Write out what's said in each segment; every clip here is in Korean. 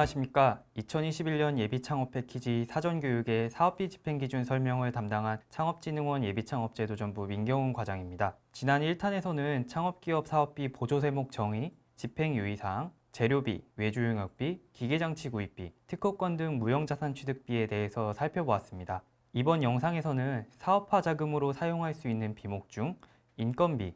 안녕하십니까. 2021년 예비창업 패키지 사전교육의 사업비 집행기준 설명을 담당한 창업진흥원 예비창업제도전부 민경훈 과장입니다. 지난 1탄에서는 창업기업 사업비 보조세목 정의, 집행유의사항, 재료비, 외주용역비, 기계장치 구입비, 특허권 등 무형자산 취득비에 대해서 살펴보았습니다. 이번 영상에서는 사업화 자금으로 사용할 수 있는 비목 중 인건비,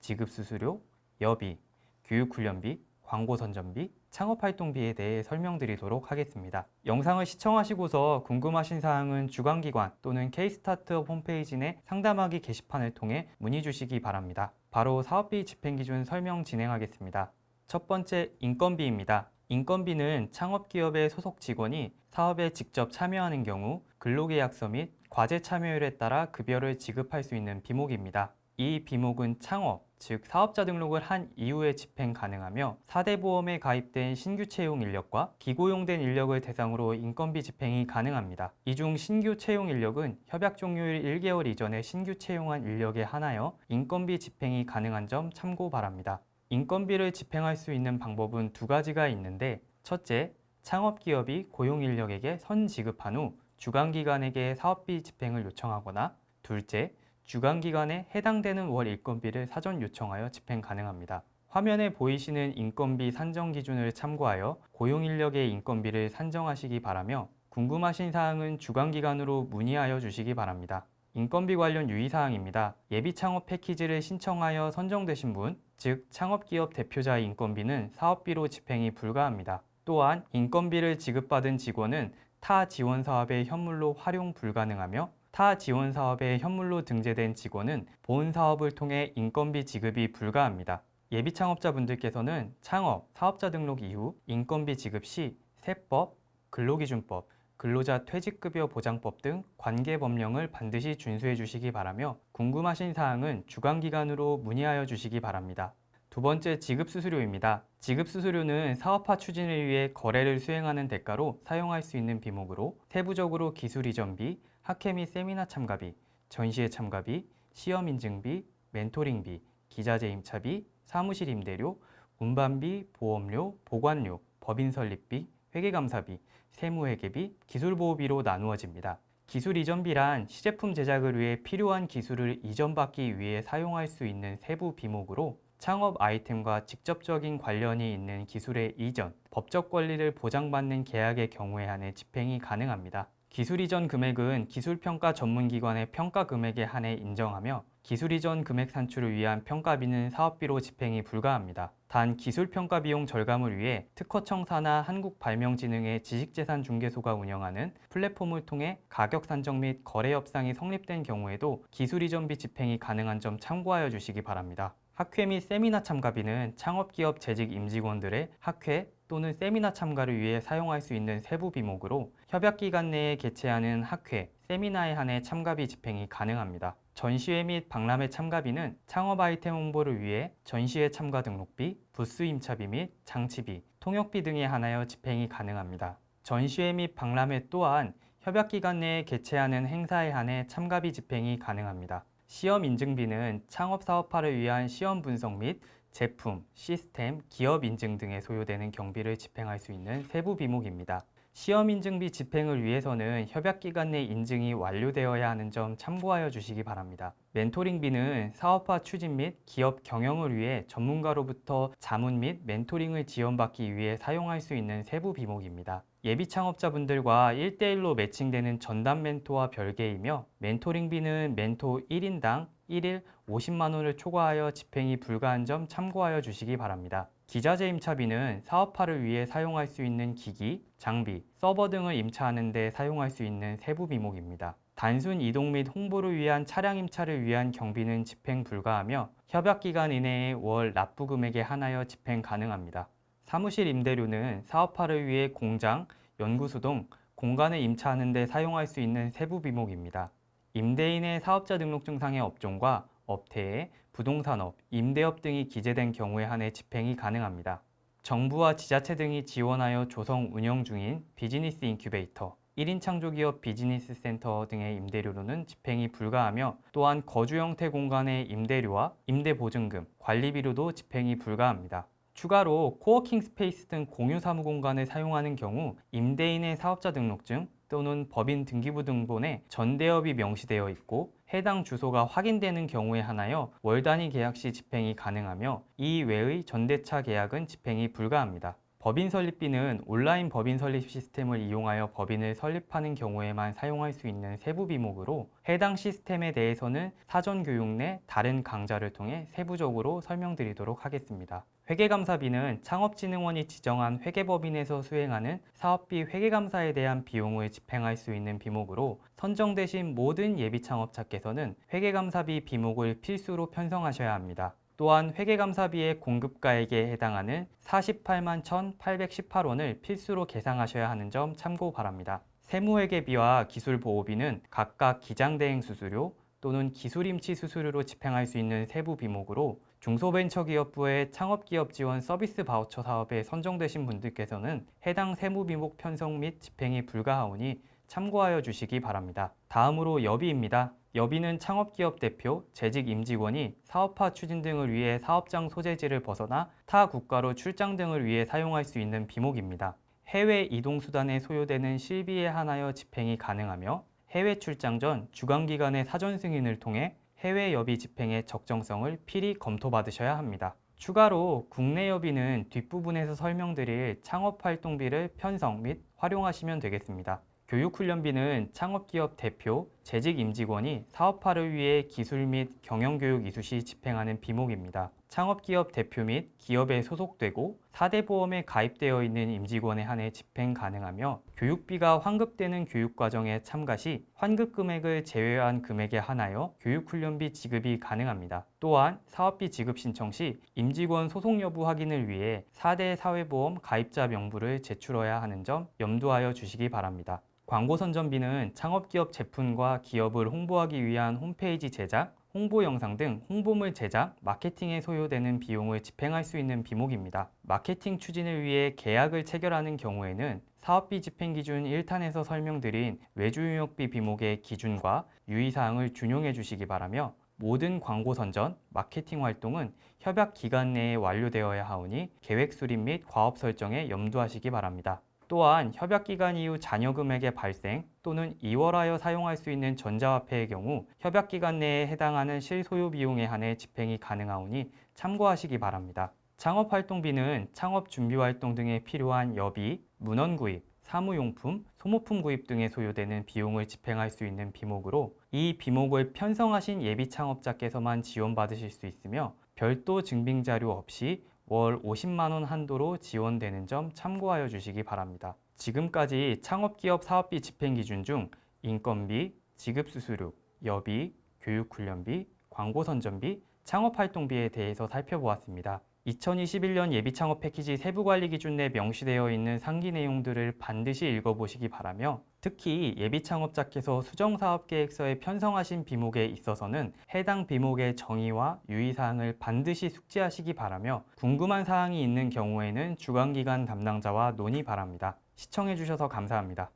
지급수수료, 여비, 교육훈련비, 광고선전비, 창업활동비에 대해 설명드리도록 하겠습니다. 영상을 시청하시고서 궁금하신 사항은 주관기관 또는 K스타트업 홈페이지 내 상담하기 게시판을 통해 문의 주시기 바랍니다. 바로 사업비 집행기준 설명 진행하겠습니다. 첫 번째, 인건비입니다. 인건비는 창업기업의 소속 직원이 사업에 직접 참여하는 경우 근로계약서 및 과제 참여율에 따라 급여를 지급할 수 있는 비목입니다. 이 비목은 창업, 즉 사업자 등록을 한 이후에 집행 가능하며 4대 보험에 가입된 신규 채용 인력과 비고용된 인력을 대상으로 인건비 집행이 가능합니다. 이 중 신규 채용 인력은 협약 종료일 1개월 이전에 신규 채용한 인력에 한하여 인건비 집행이 가능한 점 참고 바랍니다. 인건비를 집행할 수 있는 방법은 두 가지가 있는데 첫째, 창업기업이 고용인력에게 선지급한 후 주간기관에게 사업비 집행을 요청하거나 둘째, 주간기관에 해당되는 월 인건비를 사전 요청하여 집행 가능합니다. 화면에 보이시는 인건비 산정 기준을 참고하여 고용인력의 인건비를 산정하시기 바라며 궁금하신 사항은 주간기관으로 문의하여 주시기 바랍니다. 인건비 관련 유의사항입니다. 예비창업 패키지를 신청하여 선정되신 분, 즉 창업기업 대표자의 인건비는 사업비로 집행이 불가합니다. 또한 인건비를 지급받은 직원은 타 지원 사업의 현물로 활용 불가능하며 타 지원 사업에 현물로 등재된 직원은 본 사업을 통해 인건비 지급이 불가합니다. 예비 창업자분들께서는 창업, 사업자 등록 이후 인건비 지급 시 세법, 근로기준법, 근로자 퇴직급여 보장법 등 관계 법령을 반드시 준수해 주시기 바라며 궁금하신 사항은 주관기관으로 문의하여 주시기 바랍니다. 두 번째 지급수수료입니다. 지급수수료는 사업화 추진을 위해 거래를 수행하는 대가로 사용할 수 있는 비목으로 세부적으로 기술 이전비, 학회 및 세미나 참가비, 전시회 참가비, 시험 인증비, 멘토링비, 기자재 임차비, 사무실 임대료, 운반비, 보험료, 보관료, 법인 설립비, 회계감사비, 세무회계비, 기술보호비로 나누어집니다. 기술 이전비란 시제품 제작을 위해 필요한 기술을 이전받기 위해 사용할 수 있는 세부 비목으로 창업 아이템과 직접적인 관련이 있는 기술의 이전, 법적 권리를 보장받는 계약의 경우에 한해 집행이 가능합니다. 기술 이전 금액은 기술평가 전문기관의 평가 금액에 한해 인정하며 기술 이전 금액 산출을 위한 평가비는 사업비로 집행이 불가합니다. 단 기술평가 비용 절감을 위해 특허청사나 한국발명진흥의 지식재산중개소가 운영하는 플랫폼을 통해 가격 산정 및 거래 협상이 성립된 경우에도 기술 이전비 집행이 가능한 점 참고하여 주시기 바랍니다. 학회 및 세미나 참가비는 창업기업 재직 임직원들의 학회 또는 세미나 참가를 위해 사용할 수 있는 세부 비목으로 협약기간 내에 개최하는 학회, 세미나에 한해 참가비 집행이 가능합니다. 전시회 및 박람회 참가비는 창업 아이템 홍보를 위해 전시회 참가 등록비, 부스 임차비 및 장치비, 통역비 등에 한하여 집행이 가능합니다. 전시회 및 박람회 또한 협약기간 내에 개최하는 행사에 한해 참가비 집행이 가능합니다. 시험 인증비는 창업 사업화를 위한 시험 분석 및 제품, 시스템, 기업 인증 등에 소요되는 경비를 집행할 수 있는 세부 비목입니다. 시험 인증비 집행을 위해서는 협약기간 내 인증이 완료되어야 하는 점 참고하여 주시기 바랍니다. 멘토링비는 사업화 추진 및 기업 경영을 위해 전문가로부터 자문 및 멘토링을 지원받기 위해 사용할 수 있는 세부 비목입니다. 예비 창업자분들과 1대1로 매칭되는 전담 멘토와 별개이며 멘토링비는 멘토 1인당 1일 50만 원을 초과하여 집행이 불가한 점 참고하여 주시기 바랍니다. 기자재 임차비는 사업화를 위해 사용할 수 있는 기기, 장비, 서버 등을 임차하는 데 사용할 수 있는 세부 비목입니다. 단순 이동 및 홍보를 위한 차량 임차를 위한 경비는 집행 불가하며 협약기간 이내에 월 납부 금액에 한하여 집행 가능합니다. 사무실 임대료는 사업화를 위해 공장, 연구소 등 공간을 임차하는 데 사용할 수 있는 세부 비목입니다. 임대인의 사업자 등록증상의 업종과 업태에 부동산업, 임대업 등이 기재된 경우에 한해 집행이 가능합니다. 정부와 지자체 등이 지원하여 조성 운영 중인 비즈니스 인큐베이터, 1인 창조기업 비즈니스 센터 등의 임대료로는 집행이 불가하며 또한 거주 형태 공간의 임대료와 임대보증금, 관리비로도 집행이 불가합니다. 추가로 co-working space 등 공유 사무 공간을 사용하는 경우 임대인의 사업자 등록증 또는 법인 등기부 등본에 전대업이 명시되어 있고 해당 주소가 확인되는 경우에 한하여 월 단위 계약 시 집행이 가능하며 이 외의 전대차 계약은 집행이 불가합니다. 법인 설립비는 온라인 법인 설립 시스템을 이용하여 법인을 설립하는 경우에만 사용할 수 있는 세부 비목으로 해당 시스템에 대해서는 사전 교육 내 다른 강좌를 통해 세부적으로 설명드리도록 하겠습니다. 회계감사비는 창업진흥원이 지정한 회계법인에서 수행하는 사업비 회계감사에 대한 비용을 집행할 수 있는 비목으로 선정되신 모든 예비창업자께서는 회계감사비 비목을 필수로 편성하셔야 합니다. 또한 회계감사비의 공급가액에 해당하는 48만 1,818원을 필수로 계상하셔야 하는 점 참고 바랍니다. 세무회계비와 기술보호비는 각각 기장대행 수수료 또는 기술임치 수수료로 집행할 수 있는 세부 비목으로 중소벤처기업부의 창업기업 지원 서비스 바우처 사업에 선정되신 분들께서는 해당 세무 비목 편성 및 집행이 불가하오니 참고하여 주시기 바랍니다. 다음으로 여비입니다. 여비는 창업기업 대표, 재직 임직원이 사업화 추진 등을 위해 사업장 소재지를 벗어나 타 국가로 출장 등을 위해 사용할 수 있는 비목입니다. 해외 이동 수단에 소요되는 실비에 한하여 집행이 가능하며 해외 출장 전 주관기관의 사전 승인을 통해 해외 여비 집행의 적정성을 필히 검토받으셔야 합니다. 추가로 국내 여비는 뒷부분에서 설명드릴 창업활동비를 편성 및 활용하시면 되겠습니다. 교육훈련비는 창업기업 대표, 재직 임직원이 사업화를 위해 기술 및 경영교육 이수 시 집행하는 비목입니다. 창업기업 대표 및 기업에 소속되고 4대 보험에 가입되어 있는 임직원에 한해 집행 가능하며 교육비가 환급되는 교육과정에 참가 시 환급 금액을 제외한 금액에 한하여 교육훈련비 지급이 가능합니다. 또한 사업비 지급 신청 시 임직원 소속 여부 확인을 위해 4대 사회보험 가입자 명부를 제출해야 하는 점 염두하여 주시기 바랍니다. 광고 선전비는 창업기업 제품과 기업을 홍보하기 위한 홈페이지 제작, 홍보 영상 등 홍보물 제작, 마케팅에 소요되는 비용을 집행할 수 있는 비목입니다. 마케팅 추진을 위해 계약을 체결하는 경우에는 사업비 집행 기준 1탄에서 설명드린 외주용역비 비목의 기준과 유의사항을 준용해 주시기 바라며 모든 광고 선전, 마케팅 활동은 협약 기간 내에 완료되어야 하오니 계획 수립 및 과업 설정에 염두하시기 바랍니다. 또한 협약 기간 이후 잔여 금액의 발생 또는 이월하여 사용할 수 있는 전자화폐의 경우 협약 기간 내에 해당하는 실소요 비용에 한해 집행이 가능하오니 참고하시기 바랍니다. 창업활동비는 창업 준비활동 등에 필요한 여비, 문헌 구입, 사무용품, 소모품 구입 등에 소요되는 비용을 집행할 수 있는 비목으로 이 비목을 편성하신 예비 창업자께서만 지원받으실 수 있으며 별도 증빙 자료 없이 월 50만 원 한도로 지원되는 점 참고하여 주시기 바랍니다. 지금까지 창업기업 사업비 집행 기준 중 인건비, 지급수수료, 여비, 교육훈련비, 광고선전비, 창업활동비에 대해서 살펴보았습니다. 2021년 예비창업 패키지 세부관리 기준 내 명시되어 있는 상기 내용들을 반드시 읽어보시기 바라며 특히 예비창업자께서 수정사업계획서에 편성하신 비목에 있어서는 해당 비목의 정의와 유의사항을 반드시 숙지하시기 바라며 궁금한 사항이 있는 경우에는 주관기관 담당자와 논의 바랍니다. 시청해주셔서 감사합니다.